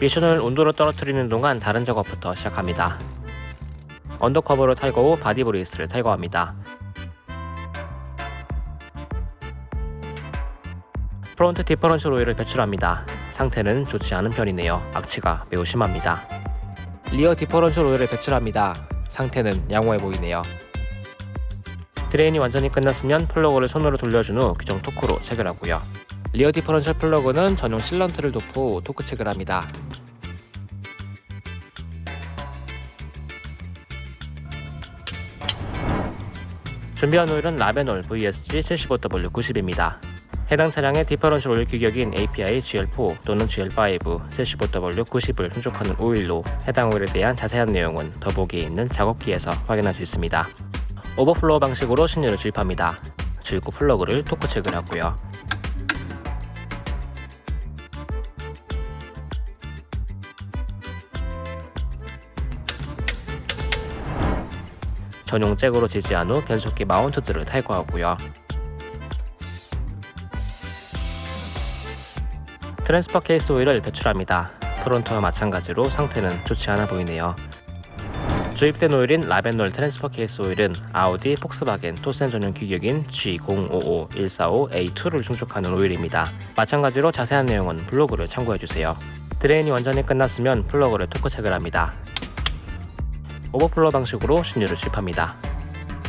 미션 오일 온도로 떨어뜨리는 동안 다른 작업부터 시작합니다. undercover를 탈거 후 body brace를 탈거합니다. front differential 오일을 배출합니다. 상태는 좋지 않은 편이네요. 악취가 매우 심합니다. rear differential 오일을 배출합니다. 상태는 양호해 보이네요. drain이 완전히 끝났으면 플러그를 손으로 돌려준 후 규정 토크로 체결하고요. rear differential 플러그는 전용 sealant를 도포 토크 체결합니다. 준비한 오일은 Ravenol VSG 75W90입니다. 해당 차량의 differential 오일 규격인 API GL4 또는 GL5 75W90을 충족하는 오일로 해당 오일에 대한 자세한 내용은 더보기에 있는 작업기에서 확인할 수 있습니다. overflow 방식으로 신유를 주입합니다. 주입구 플러그를 토크 체결하고요. 전용 잭으로 지지한 후 변속기 mount들을 탈거하고요. transfer case 오일을 배출합니다. front와 마찬가지로 상태는 좋지 않아 보이네요. 주입된 오일인 Ravenol transfer case 오일은 아우디, 폭스바겐, Torsen 전용 규격인 G055145A2를 충족하는 오일입니다. 마찬가지로 자세한 내용은 블로그를 참고해주세요. drain이 완전히 끝났으면 플러그를 토크 체결합니다. overflow 방식으로 신유를 주입합니다.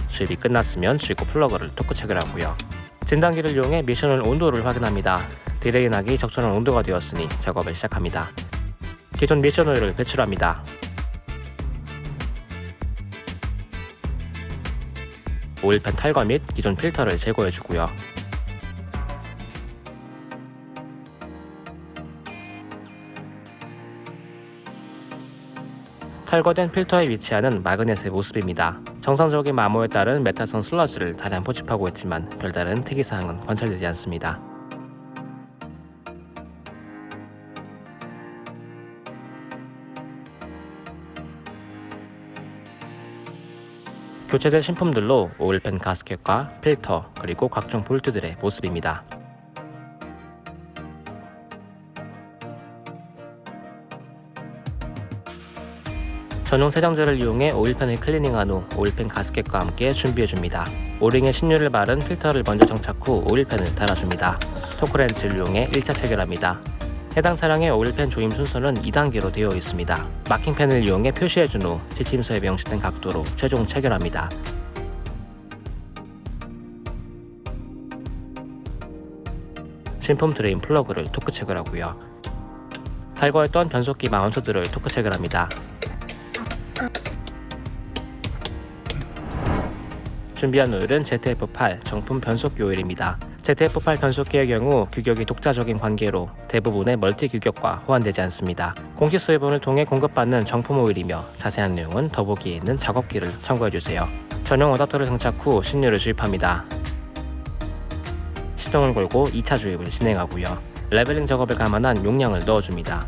주입이 끝났으면 주입구 플러그를 토크 체결하고요. 진단기를 이용해 미션 오일 온도를 확인합니다. drain하기 적절한 온도가 되었으니 작업을 시작합니다. 기존 미션 오일을 배출합니다. 오일팬 탈거 및 기존 필터를 제거해주고요. 탈거된 필터에 위치하는 마그넷의 모습입니다. 정상적인 마모에 따른 메타성 슬러지를 다량 포집하고 있지만 별다른 특이사항은 관찰되지 않습니다. 교체된 신품들로 오일팬 가스켓과 필터 그리고 각종 볼트들의 모습입니다. 전용 세정제를 이용해 오일팬을 클리닝한 후 오일팬 가스켓과 함께 준비해줍니다. 오링에 신유를 바른 필터를 먼저 정착 후 오일팬을 달아줍니다. 토크렌치를 이용해 1차 체결합니다. 해당 차량의 오일팬 조임 순서는 2단계로 되어 있습니다. 마킹펜을 이용해 표시해준 후 지침서에 명시된 각도로 최종 체결합니다. 신품 drain 플러그를 토크 체결하고요. 탈거했던 변속기 mount들을 토크 체결합니다. 준비한 오일은 ZF8 정품 변속기 오일입니다. ZF8 변속기의 경우 규격이 독자적인 관계로 대부분의 multi 규격과 호환되지 않습니다. 공식 수입원을 통해 공급받는 정품 오일이며 자세한 내용은 더보기에 있는 작업기를 참고해주세요. 전용 어댑터를 장착 후 신유를 주입합니다. 시동을 걸고 2차 주입을 진행하고요. leveling 작업을 감안한 용량을 넣어줍니다.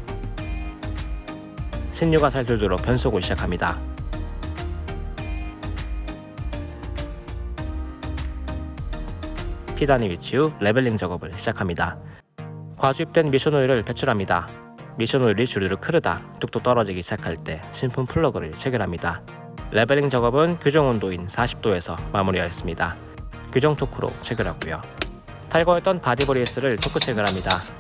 신유가 잘 돌도록 변속을 시작합니다. P단에 위치 후 leveling 작업을 시작합니다. 과주입된 미션 오일을 배출합니다. 미션 오일이 주르륵 흐르다 뚝뚝 떨어지기 시작할 때 신품 플러그를 체결합니다. leveling 작업은 규정 온도인 40도에서 마무리하였습니다. 규정 토크로 체결하고요. 탈거했던 body brace를 토크 체결합니다.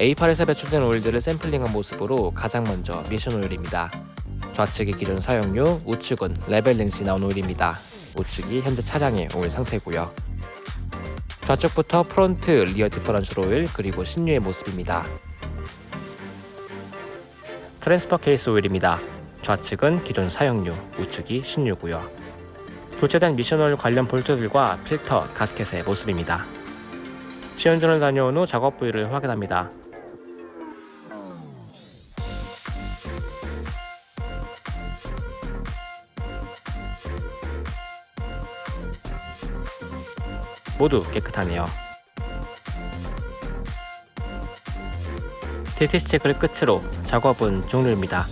A8에서 배출된 오일들을 샘플링한 모습으로 가장 먼저 미션 오일입니다. 좌측이 기존 사용유, 우측은 leveling 시 나온 오일입니다. 우측이 현재 차량의 오일 상태고요. 좌측부터 front, rear differential 오일, 그리고 신유의 모습입니다. transfer case 오일입니다. 좌측은 기존 사용료, 우측이 신유고요. 교체된 미션 오일 관련 볼트들과 필터, 가스켓의 모습입니다. 시운전을 다녀온 후 작업 부위를 확인합니다. 모두 깨끗하네요. DTC 체크를 끝으로 작업은 종료입니다.